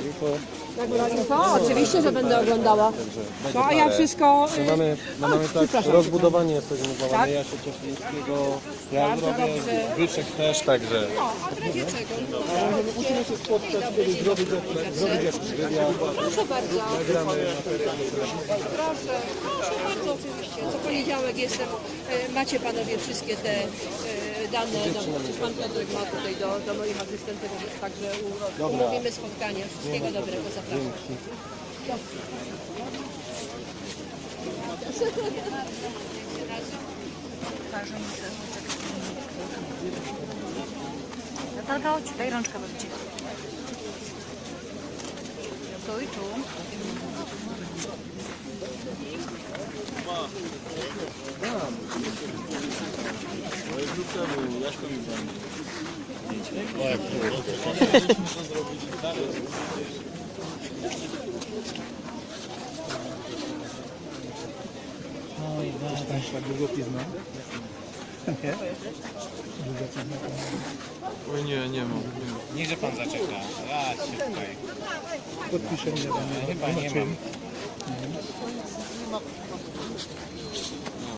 info. Na info? Oczywiście, że będę oglądała. No a ja wszystko... Y, mamy, my mamy tak, przepraszam. rozbudowanie jest zorganizowane, Tak? ja się Cieszyńskiego, ja Bardzo robię, dobrze. Wyczek też, także No, a w razie czego? musimy się spotkać, kiedy zrobić, zrobić jakiś wywiad. Proszę bardzo. Proszę, proszę bardzo oczywiście. Co poniedziałek jestem. e, Macie panowie wszystkie te e, dane. No, przecież pan Piotrek ma tutaj do, do moich asystentów, także umówimy spotkanie. Wszystkiego dobrego, zapraszam. Natalka, chodź, daj rączkę babci. Stój tu. Oj nie, nie mam. Niechże pan zaczeka. Ja się tutaj. Podpiszę mnie. Chyba nie mam.